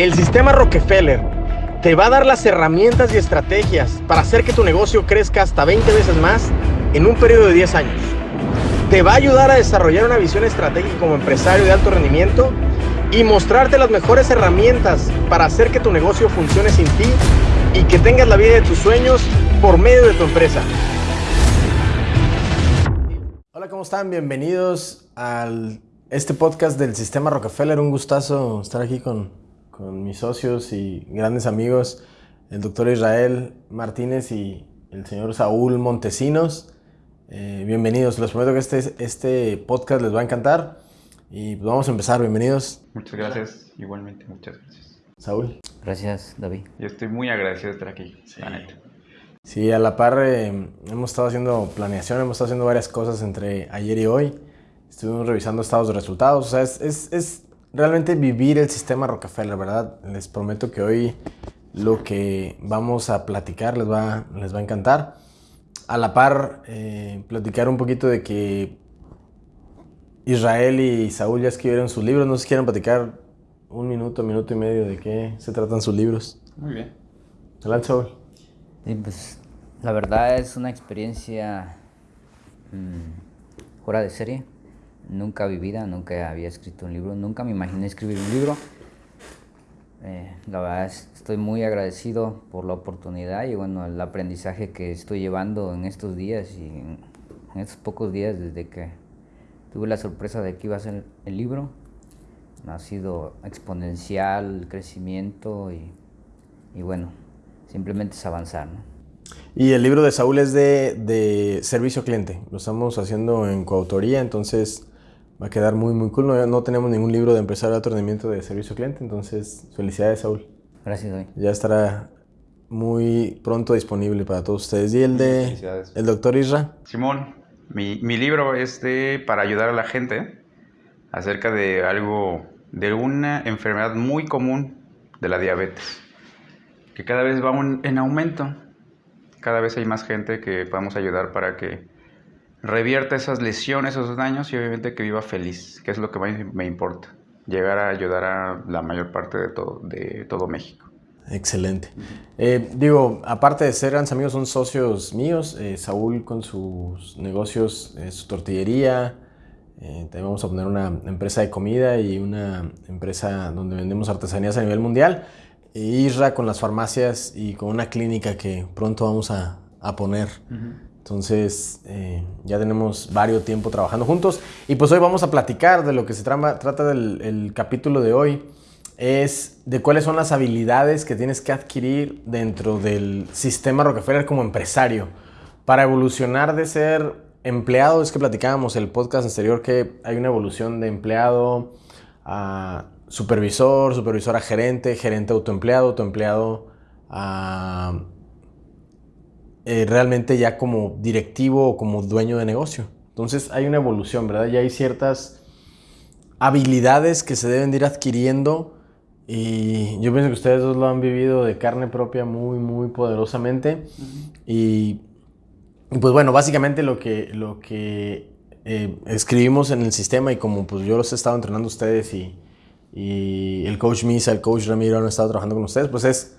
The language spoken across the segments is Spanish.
El sistema Rockefeller te va a dar las herramientas y estrategias para hacer que tu negocio crezca hasta 20 veces más en un periodo de 10 años. Te va a ayudar a desarrollar una visión estratégica como empresario de alto rendimiento y mostrarte las mejores herramientas para hacer que tu negocio funcione sin ti y que tengas la vida de tus sueños por medio de tu empresa. Hola, ¿cómo están? Bienvenidos a este podcast del Sistema Rockefeller. Un gustazo estar aquí con, con mis socios y grandes amigos, el doctor Israel Martínez y el señor Saúl Montesinos. Eh, bienvenidos, les prometo que este, este podcast les va a encantar. Y pues vamos a empezar, bienvenidos. Muchas gracias, igualmente, muchas gracias. Saúl. Gracias, David. Yo estoy muy agradecido de estar aquí, Sí. la neta. Sí, a la par eh, hemos estado haciendo planeación, hemos estado haciendo varias cosas entre ayer y hoy. Estuvimos revisando estados de resultados. O sea, es, es, es realmente vivir el sistema Rockefeller, ¿verdad? Les prometo que hoy lo que vamos a platicar les va, les va a encantar. A la par, eh, platicar un poquito de que Israel y Saúl ya escribieron sus libros. No sé si quieren platicar un minuto, minuto y medio de qué se tratan sus libros. Muy bien. Adelante, Saúl. Sí, pues la verdad es una experiencia mm, fuera de serie, nunca vivida, nunca había escrito un libro, nunca me imaginé escribir un libro. Eh, la verdad es- estoy muy agradecido por la oportunidad y bueno, el aprendizaje que estoy llevando en estos días y en, estos pocos días desde que tuve la sorpresa de que iba a ser el libro. Ha sido exponencial el crecimiento y, y bueno, simplemente es avanzar, ¿no? Y el libro de Saúl es de, de servicio cliente. Lo estamos haciendo en coautoría, entonces va a quedar muy, muy cool. No, no tenemos ningún libro de empresario de alto rendimiento de servicio al cliente, entonces felicidades, Saúl. Gracias, David. Ya estará muy pronto disponible para todos ustedes. ¿Y el de Felicidades. el doctor Isra? Simón, mi, mi libro es de, para ayudar a la gente acerca de algo, de una enfermedad muy común de la diabetes, que cada vez va un- en aumento. Cada vez hay más gente que podemos ayudar para que revierta esas lesiones, esos daños y obviamente que viva feliz, que es lo que más me importa. Llegar a ayudar a la mayor parte de todo, de todo México. Excelente. Eh, digo, aparte de ser grandes amigos, son socios míos. Eh, Saúl con sus negocios, eh, su tortillería. También vamos a poner una empresa de comida y una empresa donde vendemos artesanías a nivel mundial. E Isra con las farmacias y con una clínica que pronto vamos a, a poner. Entonces, eh, ya tenemos varios tiempo trabajando juntos. Y pues hoy vamos a platicar de lo que se trata del el capítulo de hoy. Es de cuáles son las habilidades que tienes que adquirir dentro del sistema Rockefeller como empresario. Para evolucionar de ser empleado, es que platicábamos el podcast anterior que hay una evolución de empleado a supervisor, supervisor a gerente, gerente autoempleado, autoempleado a eh, realmente ya como directivo o como dueño de negocio. Entonces hay una evolución, ¿verdad? Ya hay ciertas habilidades que se deben de ir adquiriendo y yo pienso que ustedes dos lo han vivido de carne propia muy, muy poderosamente. Y, y, pues bueno, básicamente lo que, lo que eh, escribimos en el sistema y como pues yo los he estado entrenando a ustedes y, y el coach Misa, el coach Ramiro han estado trabajando con ustedes, pues es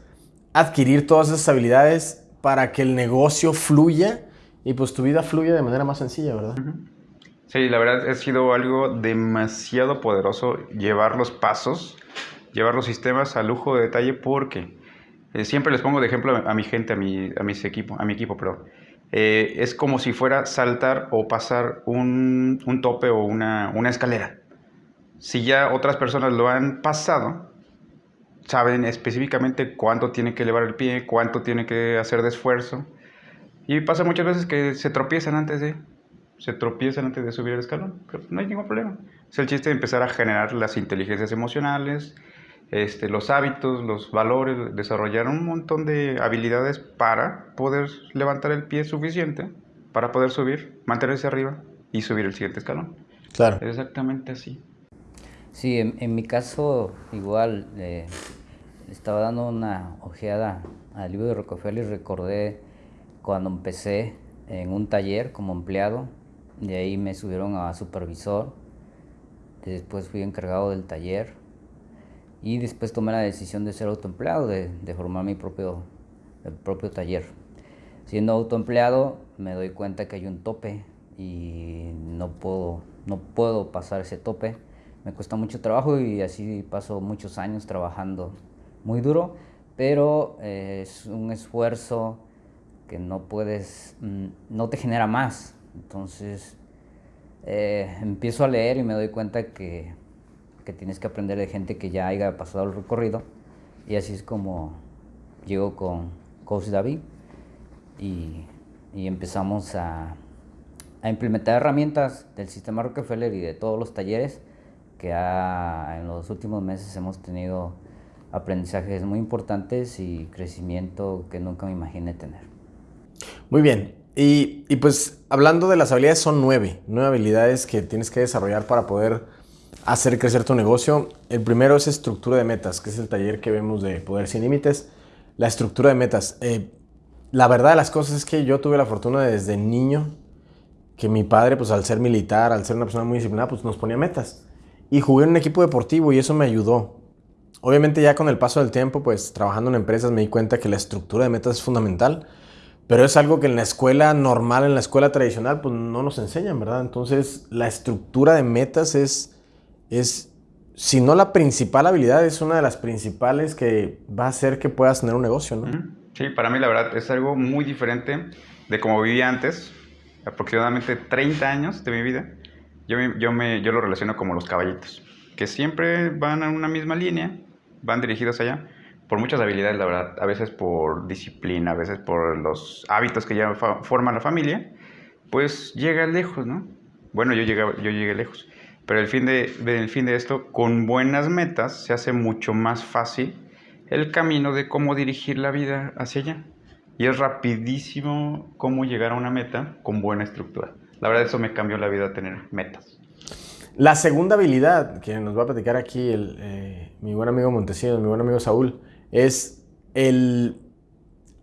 adquirir todas esas habilidades para que el negocio fluya y pues tu vida fluya de manera más sencilla, ¿verdad? Sí, la verdad ha sido algo demasiado poderoso llevar los pasos, llevar los sistemas a lujo de detalle porque eh, siempre les pongo de ejemplo a, a mi gente, a mi, a mis equipo, a mi equipo, perdón. Eh, es como si fuera saltar o pasar un, un tope o una, una escalera. Si ya otras personas lo han pasado, saben específicamente cuánto tiene que elevar el pie, cuánto tiene que hacer de esfuerzo. Y pasa muchas veces que se tropiezan antes de, se tropiezan antes de subir el escalón, pero no hay ningún problema. Es el chiste de empezar a generar las inteligencias emocionales, este, los hábitos, los valores, desarrollar un montón de habilidades para poder levantar el pie suficiente para poder subir, mantenerse arriba y subir el siguiente escalón. Claro. Es exactamente así. Sí, en, en mi caso igual eh, estaba dando una ojeada al libro de Rockefeller y recordé cuando empecé en un taller como empleado, de ahí me subieron a supervisor, después fui encargado del taller Y después tomé la decisión de ser autoempleado, de, de formar mi propio, el propio taller. Siendo autoempleado me doy cuenta que hay un tope y no puedo, no puedo pasar ese tope. Me cuesta mucho trabajo y así paso muchos años trabajando muy duro, pero eh, es un esfuerzo que no puedes, mm, no te genera más. Entonces eh, empiezo a leer y me doy cuenta que, que, tienes que aprender de gente que ya haya pasado el recorrido. Y así es como llego con Coach David y, y empezamos a, a, implementar herramientas del sistema Rockefeller y de todos los talleres que en los últimos meses hemos tenido aprendizajes muy importantes y crecimiento que nunca me imaginé tener. Muy bien. Y, y, pues hablando de las habilidades, son nueve, nueve habilidades que tienes que desarrollar para poder hacer crecer tu negocio. El primero es estructura de metas, que es el taller que vemos de Poder Sin Límites. La estructura de metas. Eh, la verdad de las cosas es que yo tuve la fortuna de desde niño que mi padre, pues al ser militar, al ser una persona muy disciplinada, pues nos ponía metas. Y jugué en un equipo deportivo y eso me ayudó. Obviamente ya con el paso del tiempo, pues trabajando en empresas me di cuenta que la estructura de metas es fundamental pero es algo que en la escuela normal, en la escuela tradicional, pues no nos enseñan, ¿verdad? Entonces, la estructura de metas es, es, si no la principal habilidad, es una de las principales que va a hacer que puedas tener un negocio, ¿no? Sí, para mí la verdad es algo muy diferente de como vivía antes, aproximadamente 30 años de mi vida. Yo, yo, me, yo lo relaciono como los caballitos, que siempre van a una misma línea, van dirigidos allá por muchas habilidades, la verdad, a veces por disciplina, a veces por los hábitos que ya forma la familia, pues llega lejos, ¿no? Bueno, yo llegué, yo llegué lejos, pero el fin de, el fin de esto, con buenas metas, se hace mucho más fácil el camino de cómo dirigir la vida hacia allá. Y es rapidísimo cómo llegar a una meta con buena estructura. La verdad, eso me cambió la vida tener metas. La segunda habilidad que nos va a platicar aquí eh, mi buen amigo Montesinos, mi buen amigo Saúl, es el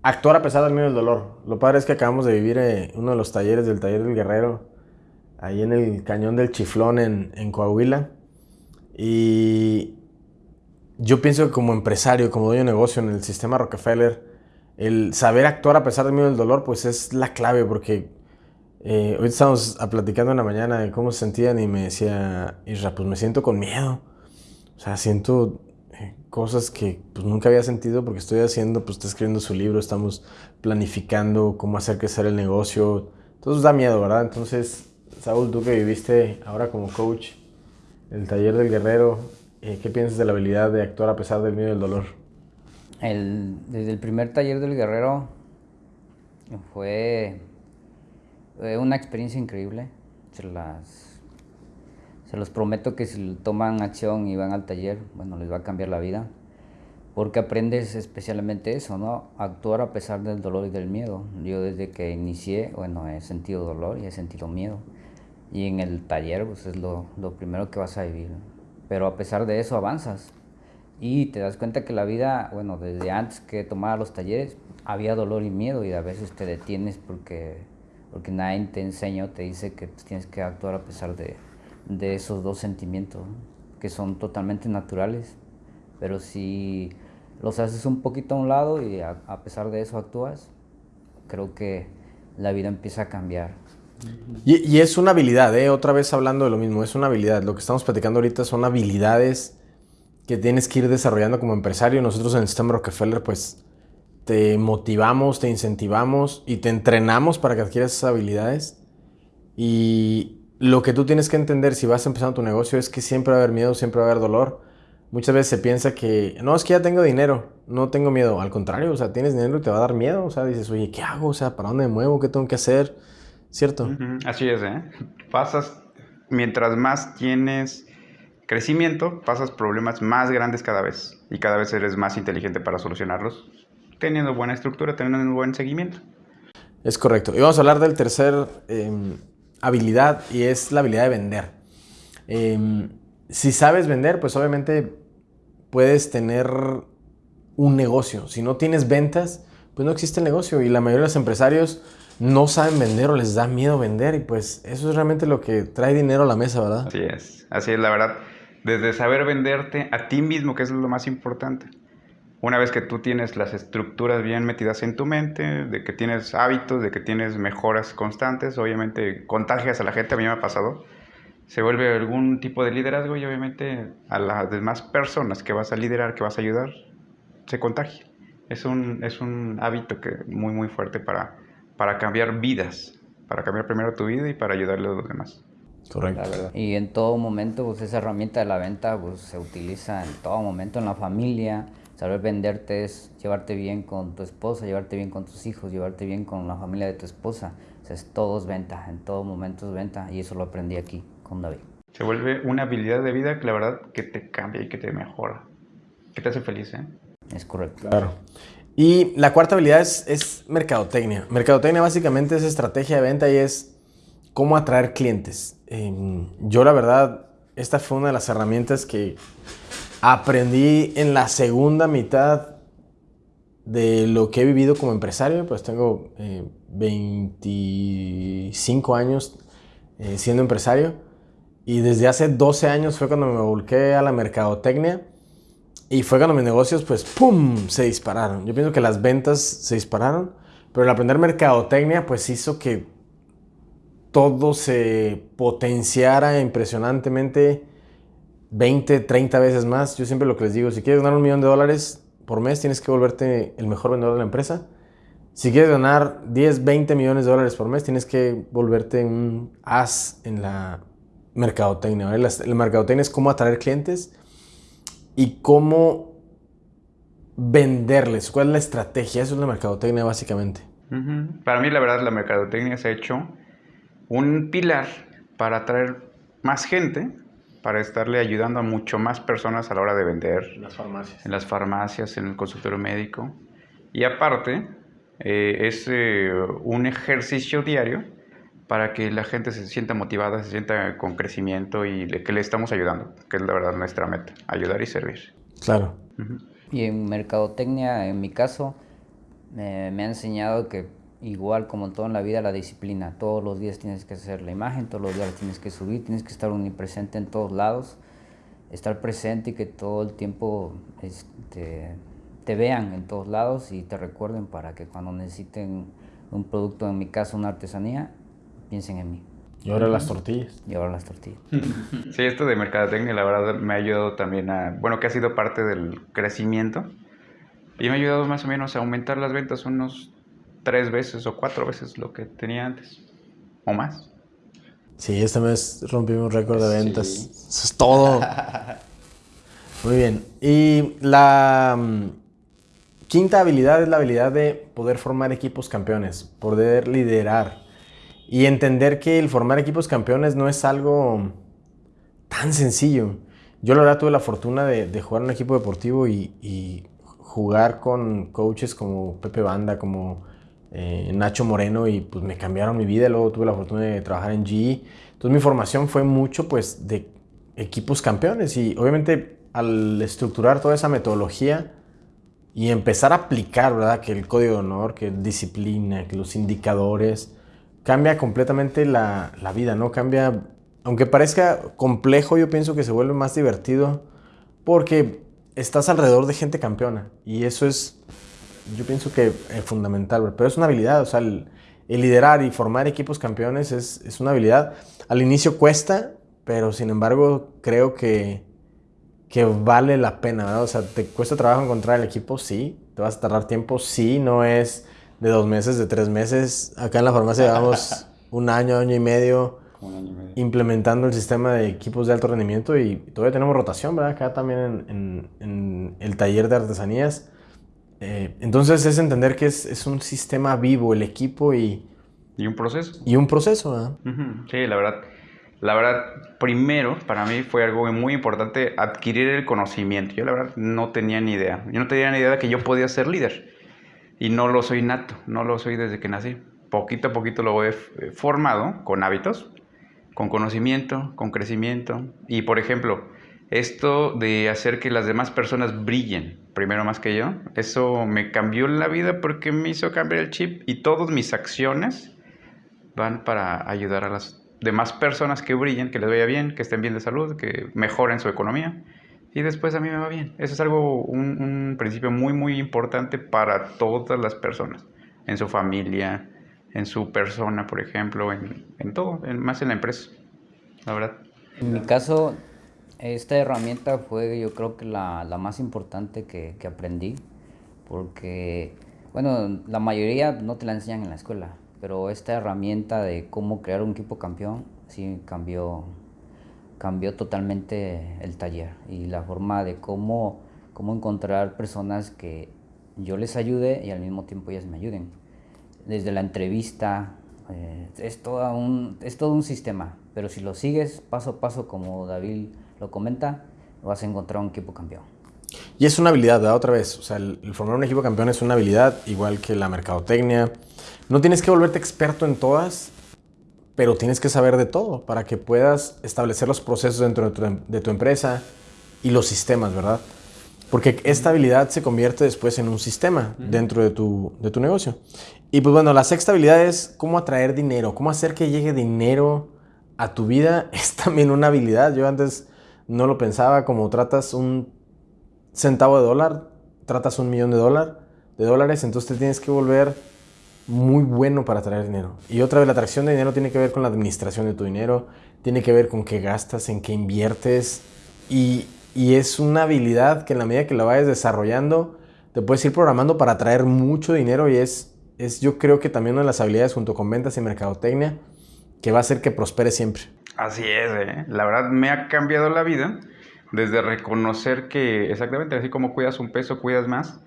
actuar a pesar del miedo del dolor. Lo padre es que acabamos de vivir eh, uno de los talleres del taller del guerrero, ahí en el cañón del Chiflón en, Coahuila. Y yo pienso que como empresario, como dueño de negocio en el sistema Rockefeller, el saber actuar a pesar del miedo del dolor, pues es la clave, porque eh, hoy estamos platicando en la mañana de cómo se sentían y me decía, Isra, pues me siento con miedo. O sea, siento cosas que pues, nunca había sentido porque estoy haciendo, pues está escribiendo su libro, estamos planificando cómo hacer crecer el negocio. Entonces da miedo, ¿verdad? Entonces, Saúl, tú que viviste ahora como coach, el taller del guerrero, eh, ¿qué piensas de la habilidad de actuar a pesar del miedo y del dolor? El, desde el primer taller del guerrero fue, fue una experiencia increíble. Se las se los prometo que si toman acción y van al taller, bueno, les va a cambiar la vida. Porque aprendes especialmente eso, ¿no? Actuar a pesar del dolor y del miedo. Yo desde que inicié, bueno, he sentido dolor y he sentido miedo. Y en el taller, pues es lo, lo primero que vas a vivir. Pero a pesar de eso avanzas. Y te das cuenta que la vida, bueno, desde antes que tomara los talleres, había dolor y miedo y a veces te detienes porque, porque nadie te enseñó, te dice que tienes que actuar a pesar de, de esos dos sentimientos, que son totalmente naturales, pero si los haces un poquito a un lado y a, pesar de eso actúas, creo que la vida empieza a cambiar. Y, es una habilidad, ¿eh? otra vez hablando de lo mismo, es una habilidad. Lo que estamos platicando ahorita son habilidades que tienes que ir desarrollando como empresario. Nosotros en el sistema Rockefeller, pues te motivamos, te incentivamos y te entrenamos para que adquieras esas habilidades. Y, lo que tú tienes que entender si vas empezando tu negocio es que siempre va a haber miedo, siempre va a haber dolor. Muchas veces se piensa que, no, es que ya tengo dinero, no tengo miedo. Al contrario, o sea, tienes dinero y te va a dar miedo. O sea, dices, oye, ¿qué hago? O sea, ¿para dónde me muevo? ¿Qué tengo que hacer? ¿Cierto? Así es, ¿eh? Pasas, mientras más tienes crecimiento, pasas problemas más grandes cada vez. Y cada vez eres más inteligente para solucionarlos, teniendo buena estructura, teniendo un buen seguimiento. Es correcto. Y vamos a hablar del tercer... Em, habilidad y es la habilidad de vender. Em, si sabes vender, pues obviamente puedes tener un negocio. Si no tienes ventas, pues no existe el negocio. Y la mayoría de los empresarios no saben vender o les da miedo vender. Y pues eso es realmente lo que trae dinero a la mesa, ¿verdad? Así es. Así es, la verdad. desde saber venderte a ti mismo, que es lo más importante. Una vez que tú tienes las estructuras bien metidas en tu mente, de que tienes hábitos, de que tienes mejoras constantes, obviamente contagias a la gente, a mí me ha pasado, se vuelve algún tipo de liderazgo y obviamente a las demás personas que vas a liderar, que vas a ayudar, se contagia. Es un, es un hábito que muy, muy fuerte para, para cambiar vidas, para cambiar primero tu vida y para ayudarle a los demás. Correcto. Y en todo momento, pues esa herramienta de la venta pues, se utiliza en todo momento en la familia. Saber venderte es llevarte bien con tu esposa, llevarte bien con tus hijos, llevarte bien con la familia de tu esposa. O sea, es todo es venta, en todo momento es venta y eso lo aprendí aquí con David. Se vuelve una habilidad de vida que la verdad que te cambia y que te mejora, que te hace feliz, ¿eh? Es correcto. Claro. Y la cuarta habilidad es, es mercadotecnia. Mercadotecnia básicamente es estrategia de venta y es cómo atraer clientes. Em, yo la verdad, esta fue una de las herramientas que aprendí en la segunda mitad de lo que he vivido como empresario. Pues tengo 25 eh, años eh, siendo empresario y desde hace 12 años fue cuando me volqué a la mercadotecnia y fue cuando mis negocios pues ¡pum! se dispararon. Yo pienso que las ventas se dispararon, pero el aprender mercadotecnia pues hizo que todo se potenciara impresionantemente 20, 30 veces más. Yo siempre lo que les digo, si quieres ganar un millón de dólares por mes, tienes que volverte el mejor vendedor de la empresa. Si quieres ganar 10, 20 millones de dólares por mes, tienes que volverte un as en la mercadotecnia. La, la mercadotecnia es cómo atraer clientes y cómo venderles. ¿Cuál es la estrategia? Eso es la mercadotecnia básicamente. Para mí, la verdad, la mercadotecnia se ha hecho un pilar para atraer más gente, para estarle ayudando a mucho más personas a la hora de vender. En las farmacias. En las farmacias, en el consultorio médico. Y aparte, eh, es eh, un ejercicio diario para que la gente se sienta motivada, se sienta con crecimiento y que le estamos ayudando, que es la verdad nuestra meta, ayudar y servir. Claro. Y en mercadotecnia, en mi caso, me ha enseñado que igual como todo en la vida, la disciplina. Todos los días tienes que hacer la imagen, todos los días tienes que subir, tienes que estar omnipresente en todos lados, estar presente y que todo el tiempo este, te vean en todos lados y te recuerden para que cuando necesiten un producto, en mi caso una artesanía, piensen en mí. Y ahora las tortillas. Y ahora las tortillas. Sí, esto de mercadotecnia la verdad me ha ayudado también a, bueno, que ha sido parte del crecimiento y me ha ayudado más o menos a aumentar las ventas unos tres veces o cuatro veces lo que tenía antes. O más. Sí, este mes rompimos récord de ventas. Eso es todo. Muy bien. Y la mm, quinta habilidad es la habilidad de poder formar equipos campeones, poder liderar y entender que el formar equipos campeones no es algo tan sencillo. Yo la verdad tuve la fortuna de, jugar en un equipo deportivo y, y, jugar con coaches como Pepe Banda, como eh, Nacho Moreno y pues me cambiaron mi vida. Luego tuve la fortuna de trabajar en GE. Entonces mi formación fue mucho pues de equipos campeones y obviamente al estructurar toda esa metodología y empezar a aplicar, ¿verdad? Que el código de honor, que disciplina, que los indicadores, cambia completamente la, la vida, ¿no? Cambia, aunque parezca complejo, yo pienso que se vuelve más divertido porque estás alrededor de gente campeona y eso es yo pienso que es fundamental, pero es una habilidad, o sea, el, liderar y formar equipos campeones es, es, una habilidad. Al inicio cuesta, pero sin embargo creo que, que vale la pena, ¿verdad? O sea, ¿te cuesta trabajo encontrar el equipo? Sí. ¿Te vas a tardar tiempo? Sí. No es de dos meses, de tres meses. Acá en la farmacia llevamos un año, año y medio implementando el sistema de equipos de alto rendimiento y todavía tenemos rotación, ¿verdad? Acá también en, en, en el taller de artesanías eh, entonces es entender que es, un sistema vivo el equipo y... Y un proceso. Y un proceso, Sí, la verdad. La verdad, primero, para mí fue algo muy importante adquirir el conocimiento. Yo la verdad no tenía ni idea. Yo no tenía ni idea de que yo podía ser líder. Y no lo soy nato, no lo soy desde que nací. Poquito a poquito lo he formado con hábitos, con conocimiento, con crecimiento. Y por ejemplo, esto de hacer que las demás personas brillen primero más que yo, eso me cambió la vida porque me hizo cambiar el chip y todas mis acciones van para ayudar a las demás personas que brillen, que les vaya bien, que estén bien de salud, que mejoren su economía y después a mí me va bien. Eso es algo, un, principio muy, muy importante para todas las personas, en su familia, en su persona, por ejemplo, en, en todo, más en la empresa, la verdad. En mi caso, esta herramienta fue yo creo que la, la más importante que, que, aprendí, porque, bueno, la mayoría no te la enseñan en la escuela, pero esta herramienta de cómo crear un equipo campeón sí cambió cambió totalmente el taller y la forma de cómo, cómo encontrar personas que yo les ayude y al mismo tiempo ellas me ayuden. Desde la entrevista, eh, es, todo un, es todo un sistema, pero si lo sigues paso a paso como David lo comenta, vas a encontrar un equipo campeón. Y es una habilidad, ¿verdad? Otra vez, o sea, el, el, formar un equipo campeón es una habilidad, igual que la mercadotecnia. No tienes que volverte experto en todas, pero tienes que saber de todo para que puedas establecer los procesos dentro de tu, empresa y los sistemas, ¿verdad? Porque esta habilidad se convierte después en un sistema dentro de tu, de tu negocio. Y pues bueno, la sexta habilidad es cómo atraer dinero, cómo hacer que llegue dinero a tu vida. Es también una habilidad. Yo antes no lo pensaba como tratas un centavo de dólar, tratas un millón de, dólar, de dólares, entonces te tienes que volver muy bueno para traer dinero. Y otra vez, la atracción de dinero tiene que ver con la administración de tu dinero, tiene que ver con qué gastas, en qué inviertes. Y, es una habilidad que en la medida que la vayas desarrollando, te puedes ir programando para atraer mucho dinero y es, es yo creo que también una de las habilidades junto con ventas y mercadotecnia que va a hacer que prospere siempre. Así es, ¿eh? la verdad me ha cambiado la vida desde reconocer que exactamente así como cuidas un peso, cuidas más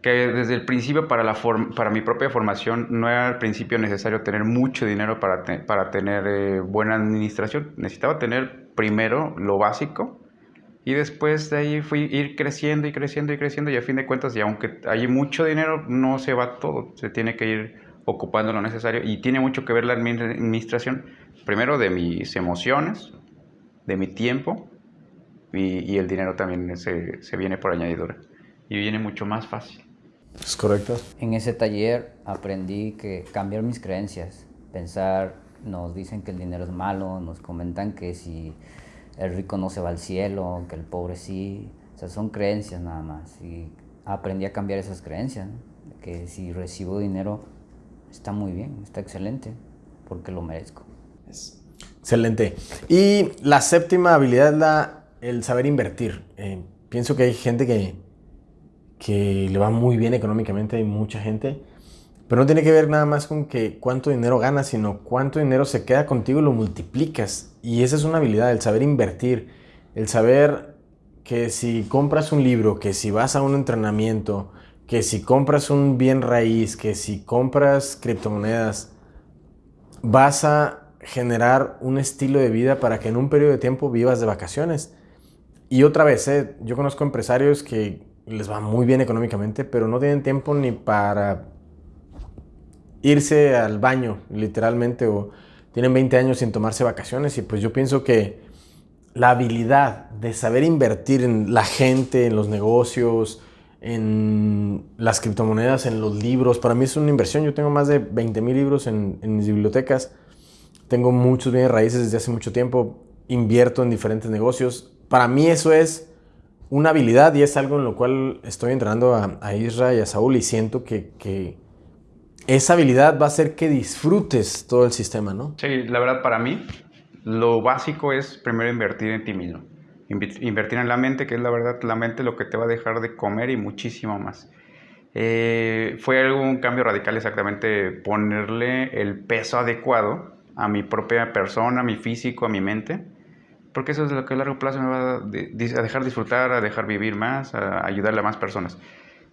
que desde el principio para, la para mi propia formación no era al principio necesario tener mucho dinero para, para tener eh, buena administración. Necesitaba tener primero lo básico y después de ahí fui ir creciendo y creciendo y creciendo y a fin de cuentas, y aunque hay mucho dinero, no se va todo. Se tiene que ir ocupando lo necesario y tiene mucho que ver la administración, primero de mis emociones, de mi tiempo y, y el dinero también se, se viene por añadidura y viene mucho más fácil. Es correcto. En ese taller aprendí que cambiar mis creencias, pensar, nos dicen que el dinero es malo, nos comentan que si el rico no se va al cielo, que el pobre sí, o sea, son creencias nada más. Y aprendí a cambiar esas creencias, que si recibo dinero está muy bien, está excelente, porque lo merezco. Excelente. Y la séptima habilidad es la, el saber invertir. Eh, pienso que hay gente que que le va muy bien económicamente, hay mucha gente, pero no tiene que ver nada más con que cuánto dinero ganas, sino cuánto dinero se queda contigo y lo multiplicas. Y esa es una habilidad, el saber invertir, el saber que si compras un libro, que si vas a un entrenamiento, que si compras un bien raíz, que si compras criptomonedas, vas a generar un estilo de vida para que en un periodo de tiempo vivas de vacaciones. Y otra vez, ¿eh? yo conozco empresarios que les va muy bien económicamente, pero no tienen tiempo ni para irse al baño, literalmente, o tienen 20 años sin tomarse vacaciones y pues yo pienso que la habilidad de saber invertir en la gente, en los negocios, en las criptomonedas, en los libros, para mí es una inversión. Yo tengo más de 20 mil libros en, en mis bibliotecas, tengo muchos bienes raíces desde hace mucho tiempo, invierto en diferentes negocios. Para mí eso es una habilidad y es algo en lo cual estoy entrenando a, a Isra y a Saúl y siento que, esa habilidad va a hacer que disfrutes todo el sistema, ¿no? Sí, la verdad para mí lo básico es primero invertir en ti mismo. Invertir en la mente, que es la verdad, la mente lo que te va a dejar de comer y muchísimo más. Eh, fue algún cambio radical exactamente ponerle el peso adecuado a mi propia persona, a mi físico, a mi mente porque eso es lo que a largo plazo me va a, dejar disfrutar, a dejar vivir más, a ayudarle a más personas.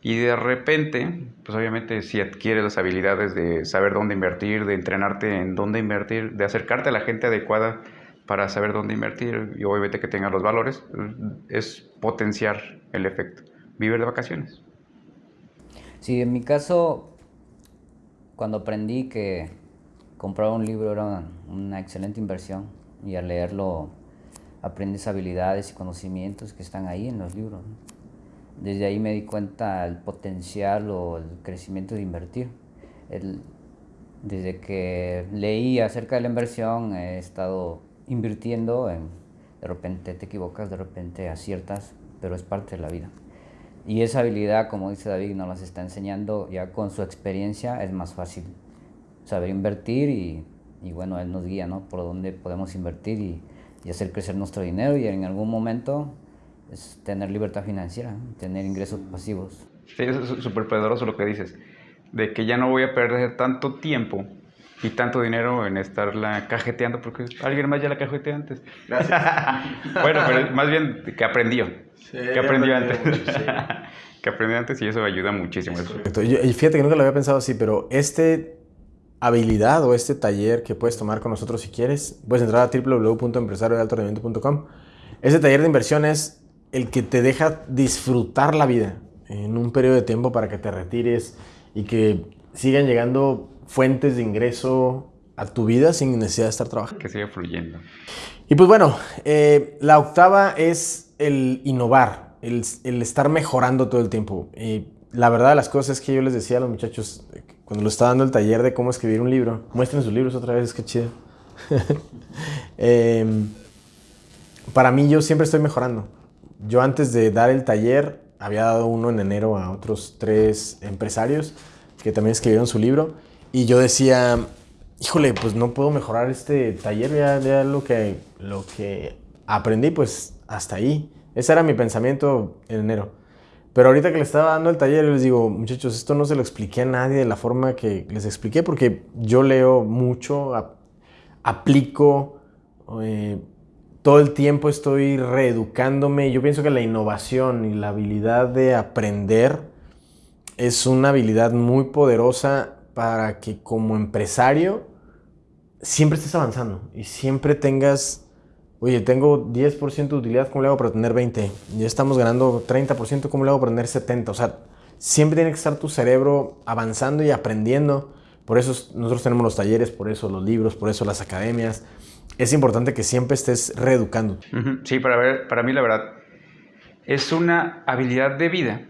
Y de repente, pues obviamente si adquieres las habilidades de saber dónde invertir, de entrenarte en dónde invertir, de acercarte a la gente adecuada para saber dónde invertir y obviamente que tenga los valores, es potenciar el efecto. Vivir de vacaciones. Sí, en mi caso, cuando aprendí que comprar un libro era una excelente inversión y al leerlo aprendes habilidades y conocimientos que están ahí en los libros. Desde ahí me di cuenta el potencial o el crecimiento de invertir. Desde que leí acerca de la inversión, he estado invirtiendo en, de repente te equivocas, de repente aciertas, pero es parte de la vida. Y esa habilidad, como dice David, nos las está enseñando ya con su experiencia, es más fácil saber invertir y, y bueno, él nos guía, ¿no? Por dónde podemos invertir y, y hacer crecer nuestro dinero y en algún momento es tener libertad financiera, tener ingresos pasivos. Sí, es súper poderoso lo que dices, de que ya no voy a perder tanto tiempo y tanto dinero en estarla cajeteando, porque alguien más ya la cajeteó antes. Gracias. bueno, pero más bien que aprendió. que aprendió antes. que aprendió antes y eso ayuda muchísimo. y fíjate que nunca lo había pensado así, pero este habilidad o este taller que puedes tomar con nosotros si quieres, puedes entrar a www.empresariodealtorendimiento.com. Ese taller de inversión es el que te deja disfrutar la vida en un periodo de tiempo para que te retires y que sigan llegando fuentes de ingreso a tu vida sin necesidad de estar trabajando. Que siga fluyendo. Y pues bueno, eh, la octava es el innovar, el, estar mejorando todo el tiempo. Y la verdad de las cosas es que yo les decía a los muchachos, cuando lo estaba dando el taller de cómo escribir un libro, muestren sus libros otra vez, qué chido. Em, para mí yo siempre estoy mejorando. Yo antes de dar el taller había dado uno en enero a otros tres empresarios que también escribieron su libro y yo decía, híjole, pues no puedo mejorar este taller, ya, ya lo, que, lo que aprendí, pues hasta ahí. Ese era mi pensamiento en enero. Pero ahorita que le estaba dando el taller, les digo, muchachos, esto no se lo expliqué a nadie de la forma que les expliqué, porque yo leo mucho, aplico, eh, todo el tiempo estoy reeducándome. Yo pienso que la innovación y la habilidad de aprender es una habilidad muy poderosa para que como empresario siempre estés avanzando y siempre tengas Oye, tengo 10% de utilidad, ¿cómo le hago para tener 20? Ya estamos ganando 30%, ¿cómo le hago para tener 70? O sea, siempre tiene que estar tu cerebro avanzando y aprendiendo. Por eso nosotros tenemos los talleres, por eso los libros, por eso las academias. Es importante que siempre estés reeducando. Sí, para, ver, para mí la verdad es una habilidad de vida.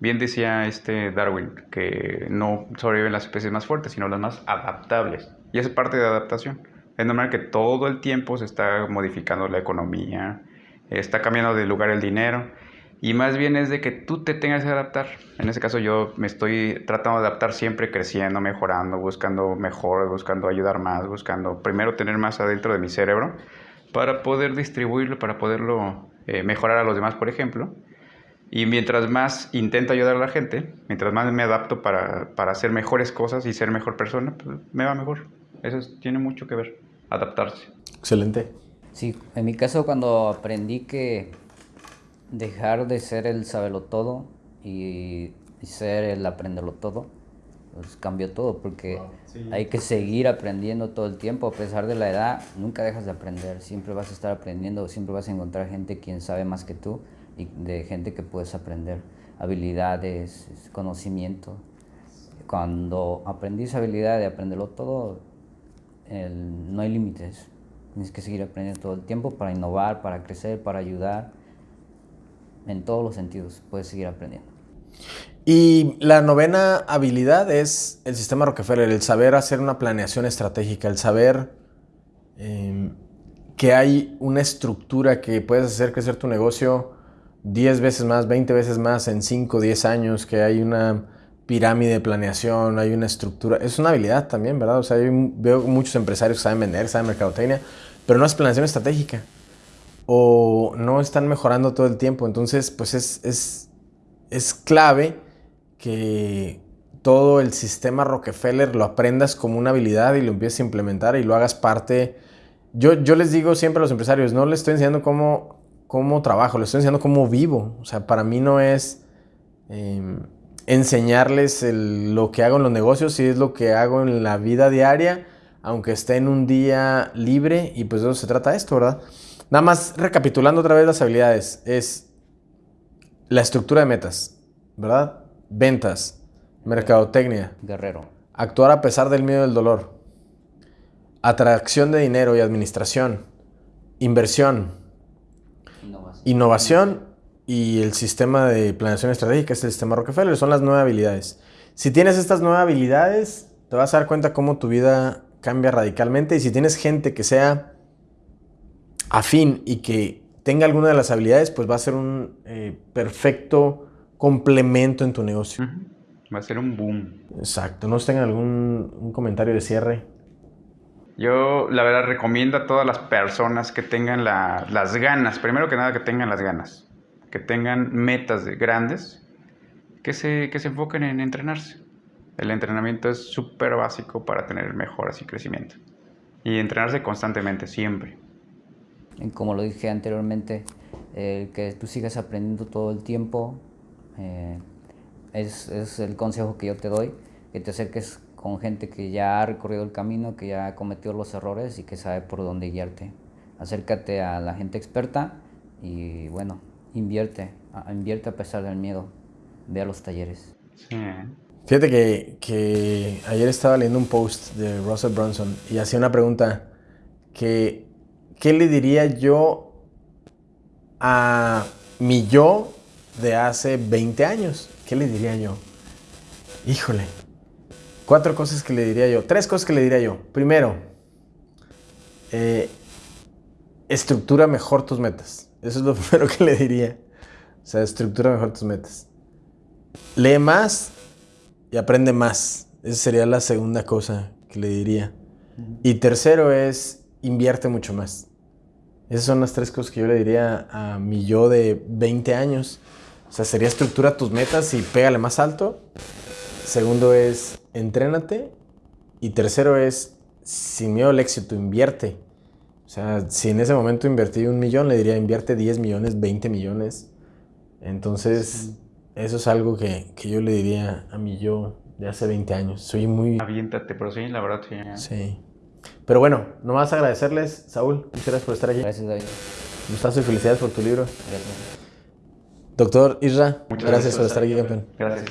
Bien decía este Darwin que no sobreviven las especies más fuertes, sino las más adaptables. Y es parte de adaptación. Es normal que todo el tiempo se está modificando la economía, está cambiando de lugar el dinero y más bien es de que tú te tengas que adaptar. En ese caso yo me estoy tratando de adaptar siempre creciendo, mejorando, buscando mejor, buscando ayudar más, buscando primero tener más adentro de mi cerebro para poder distribuirlo, para poderlo eh, mejorar a los demás, por ejemplo. Y mientras más intento ayudar a la gente, mientras más me adapto para, para hacer mejores cosas y ser mejor persona, pues me va mejor. Eso tiene mucho que ver adaptarse. Excelente. Sí, en mi caso cuando aprendí que dejar de ser el saberlo todo y, ser el aprenderlo todo, pues cambió todo porque hay que seguir aprendiendo todo el tiempo, a pesar de la edad, nunca dejas de aprender, siempre vas a estar aprendiendo, siempre vas a encontrar gente quien sabe más que tú y de gente que puedes aprender habilidades, conocimiento. Cuando aprendí esa habilidad de aprenderlo todo, no hay límites. Tienes que seguir aprendiendo todo el tiempo para innovar, para crecer, para ayudar. En todos los sentidos puedes seguir aprendiendo. Y la novena habilidad es el sistema Rockefeller, el saber hacer una planeación estratégica, el saber em, que hay una estructura que puedes hacer crecer tu negocio 10 veces más, 20 veces más en 5, 10 años, que hay una pirámide de planeación, hay una estructura. Es una habilidad también, ¿verdad? O sea, veo muchos empresarios que saben vender, saben mercadotecnia, pero no es planeación estratégica. O no están mejorando todo el tiempo. Entonces, pues es, es, es clave que todo el sistema Rockefeller lo aprendas como una habilidad y lo empieces a implementar y lo hagas parte. Yo, yo les digo siempre a los empresarios, no les estoy enseñando cómo, cómo trabajo, les estoy enseñando cómo vivo. O sea, para mí no es... Em, enseñarles lo que hago en los negocios y es lo que hago en la vida diaria, aunque esté en un día libre y pues de eso se trata esto, ¿verdad? Nada más recapitulando otra vez las habilidades, es la estructura de metas, ¿verdad? Ventas, mercadotecnia. Guerrero. Actuar a pesar del miedo y del dolor. Atracción de dinero y administración. Inversión. Innovación. Innovación y el sistema de planeación estratégica es el sistema Rockefeller, son las nueve habilidades. Si tienes estas nueve habilidades, te vas a dar cuenta cómo tu vida cambia radicalmente y si tienes gente que sea afín y que tenga alguna de las habilidades, pues va a ser un eh, perfecto complemento en tu negocio. Va a ser un boom. Exacto. ¿No tengan algún un comentario de cierre? Yo, la verdad, recomiendo a todas las personas que tengan las ganas, primero que nada que tengan las ganas, que tengan metas grandes, que se, que se enfoquen en entrenarse. El entrenamiento es súper básico para tener mejoras y crecimiento. Y entrenarse constantemente, siempre. Como lo dije anteriormente, que tú sigas aprendiendo todo el tiempo eh, es, es el consejo que yo te doy, que te acerques con gente que ya ha recorrido el camino, que ya ha cometido los errores y que sabe por dónde guiarte. Acércate a la gente experta y bueno, invierte, invierte a pesar del miedo. Ve a los talleres. Fíjate que, que, ayer estaba leyendo un post de Russell Brunson y hacía una pregunta que ¿qué le diría yo a mi yo de hace 20 años? ¿Qué le diría yo? Híjole, Cuatro cosas que le diría yo. Tres cosas que le diría yo. Primero, eh, estructura mejor tus metas. Eso es lo primero que le diría. O sea, estructura mejor tus metas. Lee más y aprende más. Esa sería la segunda cosa que le diría. Y tercero es invierte mucho más. Esas son las tres cosas que yo le diría a mi yo de 20 años. O sea, sería estructura tus metas y pégale más alto. Segundo es entrénate. Y tercero es, sin miedo al éxito, invierte. O sea, si en ese momento invertí un millón, le diría invierte 10 millones, 20 millones. Entonces, eso es algo que, que, yo le diría a mi yo de hace 20 años. Soy muy... Aviéntate, pero sí, la verdad, sí. Sí. Pero bueno, nomás agradecerles, Saúl. Muchas gracias por estar aquí. Gracias, David. Gustazo y felicidades por tu libro. Gracias. Doctor Isra, gracias, gracias, por estar aquí, campeón. Gracias.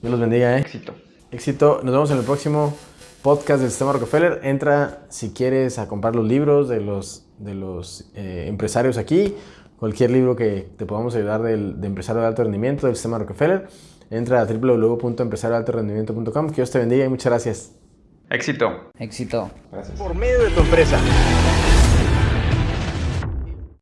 Dios los bendiga, ¿eh? Éxito. Éxito. Nos vemos en el próximo podcast del Sistema Rockefeller. Entra si quieres a comprar los libros de los, de los eh, empresarios aquí. Cualquier libro que te podamos ayudar del, de empresario de alto rendimiento del Sistema Rockefeller. Entra a www.empresariodealtorendimiento.com. Que Dios te bendiga y muchas gracias. Éxito. Éxito. Gracias. Por medio de tu empresa.